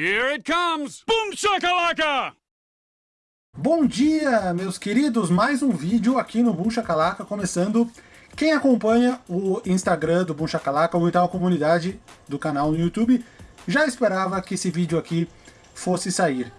Here it comes! Boom shakalaka! Bom dia, meus queridos! Mais um vídeo aqui no Boom Shakalaka, começando. Quem acompanha o Instagram do Boom Shakalaka, ou então a comunidade do canal no YouTube, já esperava que esse vídeo aqui fosse sair.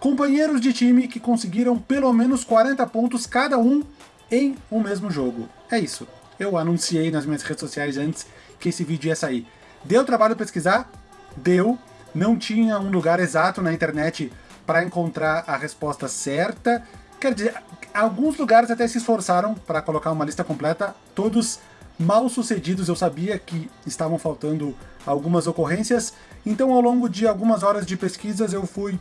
Companheiros de time que conseguiram pelo menos 40 pontos cada um em um mesmo jogo. É isso. Eu anunciei nas minhas redes sociais antes que esse vídeo ia sair. Deu trabalho pesquisar? Deu. Não tinha um lugar exato na internet para encontrar a resposta certa. Quer dizer, alguns lugares até se esforçaram para colocar uma lista completa, todos mal sucedidos, eu sabia que estavam faltando algumas ocorrências, então ao longo de algumas horas de pesquisas eu fui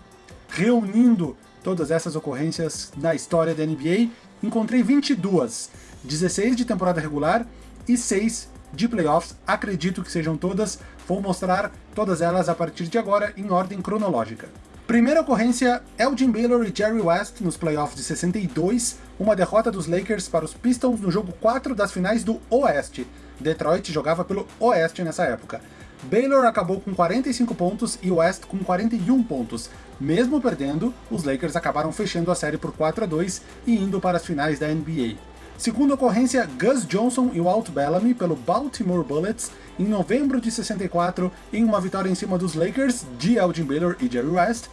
reunindo todas essas ocorrências na história da NBA, encontrei 22, 16 de temporada regular e 6 de playoffs, acredito que sejam todas, vou mostrar todas elas a partir de agora em ordem cronológica. Primeira ocorrência, Elgin Baylor e Jerry West nos playoffs de 62, uma derrota dos Lakers para os Pistons no jogo 4 das finais do Oeste. Detroit jogava pelo Oeste nessa época. Baylor acabou com 45 pontos e West com 41 pontos. Mesmo perdendo, os Lakers acabaram fechando a série por 4 a 2 e indo para as finais da NBA. Segunda ocorrência, Gus Johnson e Walt Bellamy pelo Baltimore Bullets em novembro de 64 em uma vitória em cima dos Lakers de Elgin Baylor e Jerry West.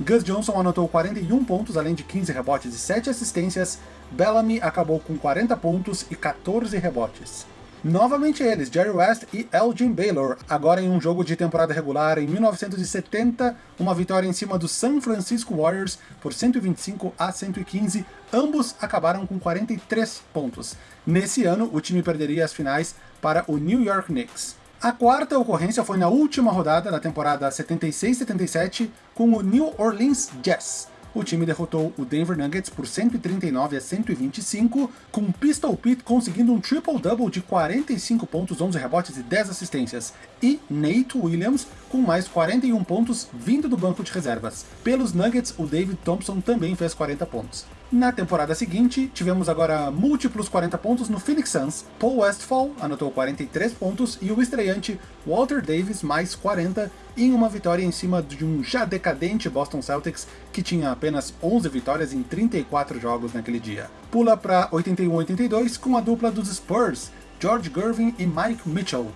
Gus Johnson anotou 41 pontos, além de 15 rebotes e 7 assistências. Bellamy acabou com 40 pontos e 14 rebotes. Novamente eles, Jerry West e Elgin Baylor, agora em um jogo de temporada regular em 1970, uma vitória em cima do San Francisco Warriors por 125 a 115, ambos acabaram com 43 pontos. Nesse ano, o time perderia as finais para o New York Knicks. A quarta ocorrência foi na última rodada da temporada 76-77 com o New Orleans Jazz o time derrotou o Denver Nuggets por 139 a 125, com Pistol Pete conseguindo um triple-double de 45 pontos, 11 rebotes e 10 assistências, e Nate Williams com mais 41 pontos vindo do banco de reservas. Pelos Nuggets, o David Thompson também fez 40 pontos. Na temporada seguinte, tivemos agora múltiplos 40 pontos no Phoenix Suns. Paul Westphal anotou 43 pontos e o estreante Walter Davis mais 40 em uma vitória em cima de um já decadente Boston Celtics que tinha apenas 11 vitórias em 34 jogos naquele dia. Pula para 81-82 com a dupla dos Spurs, George Gervin e Mike Mitchell,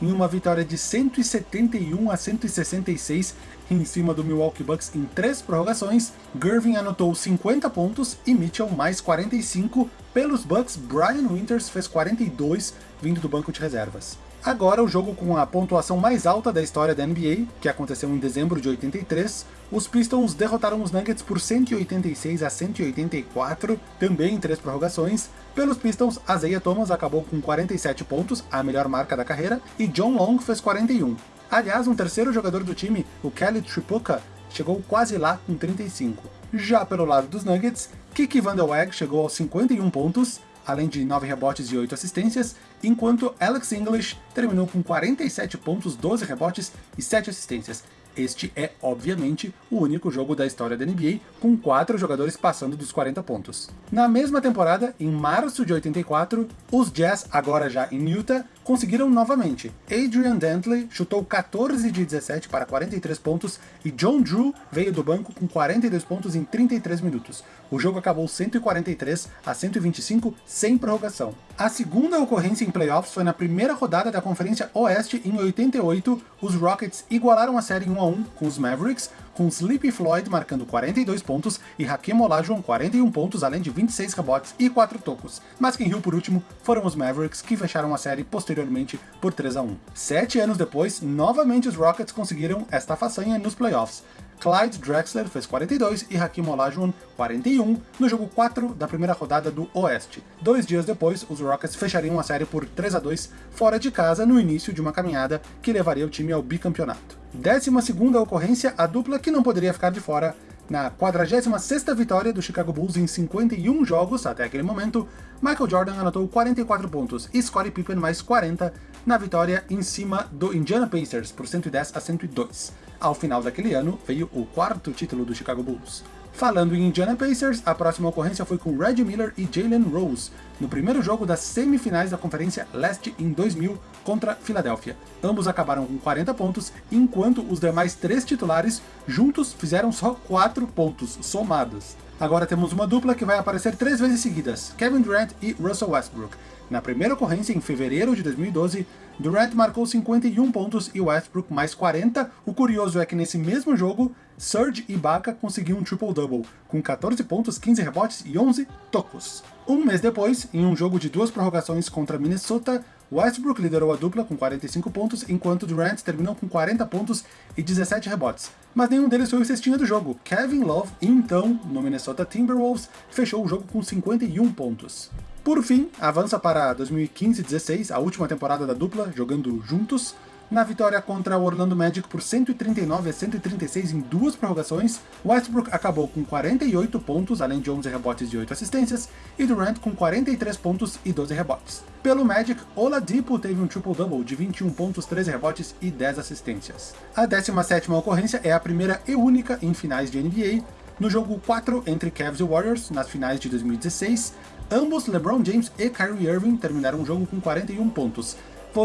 em uma vitória de 171 a 166 em cima do Milwaukee Bucks em três prorrogações, Gervin anotou 50 pontos e Mitchell mais 45. Pelos Bucks, Brian Winters fez 42, vindo do banco de reservas. Agora o jogo com a pontuação mais alta da história da NBA, que aconteceu em dezembro de 83, os Pistons derrotaram os Nuggets por 186 a 184, também em três prorrogações. Pelos Pistons, Isaiah Thomas acabou com 47 pontos, a melhor marca da carreira, e John Long fez 41. Aliás, um terceiro jogador do time, o Kelly Tripucka, chegou quase lá com 35. Já pelo lado dos Nuggets, Kiki Van Der Weg chegou aos 51 pontos, além de 9 rebotes e 8 assistências, enquanto Alex English terminou com 47 pontos, 12 rebotes e 7 assistências. Este é, obviamente, o único jogo da história da NBA com quatro jogadores passando dos 40 pontos. Na mesma temporada, em março de 84, os Jazz, agora já em Utah, conseguiram novamente. Adrian Dantley chutou 14 de 17 para 43 pontos e John Drew veio do banco com 42 pontos em 33 minutos. O jogo acabou 143 a 125 sem prorrogação. A segunda ocorrência em playoffs foi na primeira rodada da Conferência Oeste em 88, os Rockets igualaram a série 1 a 1 com os Mavericks, com Sleepy Floyd marcando 42 pontos e Hakim Olajuwon 41 pontos, além de 26 rebotes e 4 tocos. Mas quem riu por último foram os Mavericks, que fecharam a série posteriormente por 3 a 1. Sete anos depois, novamente os Rockets conseguiram esta façanha nos playoffs. Clyde Drexler fez 42 e Hakim Olajuwon 41 no jogo 4 da primeira rodada do Oeste. Dois dias depois, os Rockets fechariam a série por 3 a 2 fora de casa no início de uma caminhada que levaria o time ao bicampeonato. 12ª ocorrência, a dupla que não poderia ficar de fora. Na 46ª vitória do Chicago Bulls em 51 jogos até aquele momento, Michael Jordan anotou 44 pontos e Scottie Pippen mais 40 na vitória em cima do Indiana Pacers por 110 a 102. Ao final daquele ano, veio o quarto título do Chicago Bulls. Falando em Indiana Pacers, a próxima ocorrência foi com Reggie Miller e Jalen Rose, no primeiro jogo das semifinais da Conferência Leste em 2000 contra Filadélfia. Ambos acabaram com 40 pontos, enquanto os demais três titulares juntos fizeram só 4 pontos somados. Agora temos uma dupla que vai aparecer três vezes seguidas, Kevin Durant e Russell Westbrook. Na primeira ocorrência, em fevereiro de 2012, Durant marcou 51 pontos e Westbrook mais 40. O curioso é que nesse mesmo jogo, Serge Ibaka conseguiu um triple-double, com 14 pontos, 15 rebotes e 11 tocos. Um mês depois, em um jogo de duas prorrogações contra Minnesota, Westbrook liderou a dupla com 45 pontos, enquanto Durant terminou com 40 pontos e 17 rebotes. Mas nenhum deles foi o cestinha do jogo. Kevin Love, então, no Minnesota Timberwolves, fechou o jogo com 51 pontos. Por fim, avança para 2015-16, a última temporada da dupla, jogando juntos, na vitória contra o Orlando Magic por 139 a 136 em duas prorrogações, Westbrook acabou com 48 pontos, além de 11 rebotes e 8 assistências, e Durant com 43 pontos e 12 rebotes. Pelo Magic, Oladipo teve um triple-double de 21 pontos, 13 rebotes e 10 assistências. A 17ª ocorrência é a primeira e única em finais de NBA, no jogo 4 entre Cavs e Warriors, nas finais de 2016, ambos LeBron James e Kyrie Irving terminaram o jogo com 41 pontos,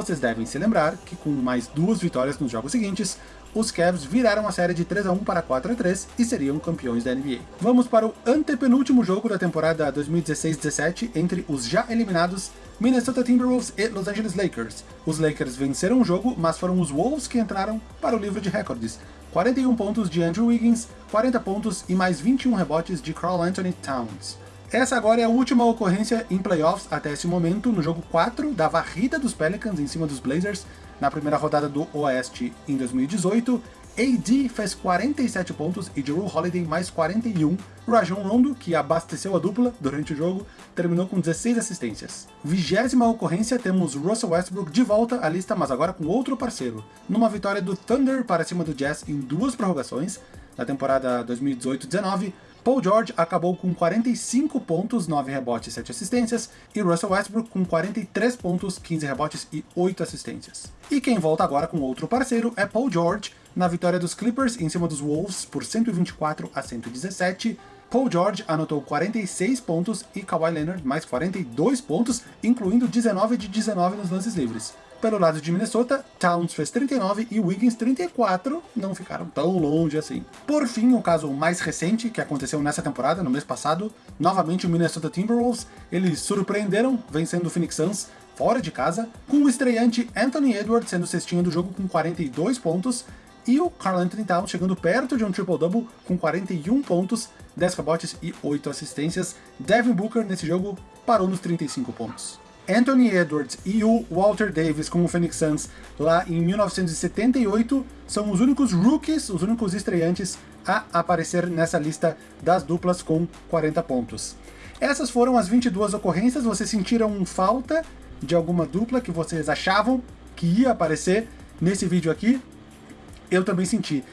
vocês devem se lembrar que com mais duas vitórias nos jogos seguintes, os Cavs viraram a série de 3 a 1 para 4 a 3 e seriam campeões da NBA. Vamos para o antepenúltimo jogo da temporada 2016-17 entre os já eliminados Minnesota Timberwolves e Los Angeles Lakers. Os Lakers venceram o jogo, mas foram os Wolves que entraram para o livro de recordes. 41 pontos de Andrew Wiggins, 40 pontos e mais 21 rebotes de Carl Anthony Towns. Essa agora é a última ocorrência em playoffs até esse momento, no jogo 4 da varrida dos Pelicans em cima dos Blazers, na primeira rodada do Oeste em 2018. AD fez 47 pontos e Drew Holiday mais 41. Rajon Rondo, que abasteceu a dupla durante o jogo, terminou com 16 assistências. Vigésima ocorrência, temos Russell Westbrook de volta à lista, mas agora com outro parceiro. Numa vitória do Thunder para cima do Jazz em duas prorrogações, na temporada 2018-19, Paul George acabou com 45 pontos, 9 rebotes e 7 assistências, e Russell Westbrook com 43 pontos, 15 rebotes e 8 assistências. E quem volta agora com outro parceiro é Paul George, na vitória dos Clippers em cima dos Wolves por 124 a 117, Paul George anotou 46 pontos e Kawhi Leonard mais 42 pontos, incluindo 19 de 19 nos lances livres. Pelo lado de Minnesota, Towns fez 39 e Wiggins 34, não ficaram tão longe assim. Por fim, o caso mais recente, que aconteceu nessa temporada, no mês passado, novamente o Minnesota Timberwolves, eles surpreenderam vencendo o Phoenix Suns fora de casa, com o estreante Anthony Edwards sendo cestinha do jogo com 42 pontos, e o Carl Anthony Towns chegando perto de um triple-double com 41 pontos, 10 rebotes e 8 assistências. Devin Booker nesse jogo parou nos 35 pontos. Anthony Edwards e o Walter Davis com o Phoenix Suns lá em 1978 são os únicos rookies, os únicos estreantes a aparecer nessa lista das duplas com 40 pontos. Essas foram as 22 ocorrências, vocês sentiram falta de alguma dupla que vocês achavam que ia aparecer nesse vídeo aqui? Eu também senti.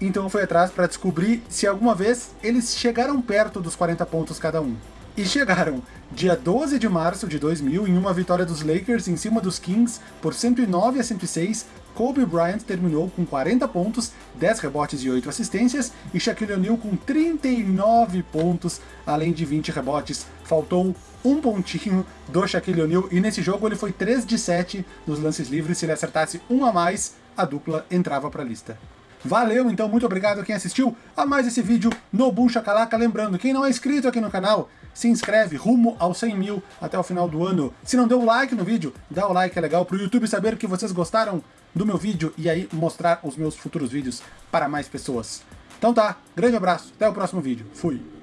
Então eu fui atrás para descobrir se alguma vez eles chegaram perto dos 40 pontos cada um. E chegaram dia 12 de março de 2000 em uma vitória dos Lakers em cima dos Kings por 109 a 106. Kobe Bryant terminou com 40 pontos, 10 rebotes e 8 assistências, e Shaquille O'Neal com 39 pontos, além de 20 rebotes. Faltou um pontinho do Shaquille O'Neal, e nesse jogo ele foi 3 de 7 nos lances livres, se ele acertasse um a mais, a dupla entrava para a lista. Valeu, então, muito obrigado a quem assistiu a mais esse vídeo no Boom Shakalaka. Lembrando, quem não é inscrito aqui no canal, se inscreve rumo aos 100 mil até o final do ano. Se não deu like no vídeo, dá o like, é legal para o YouTube saber que vocês gostaram do meu vídeo e aí mostrar os meus futuros vídeos para mais pessoas. Então tá, grande abraço, até o próximo vídeo. Fui!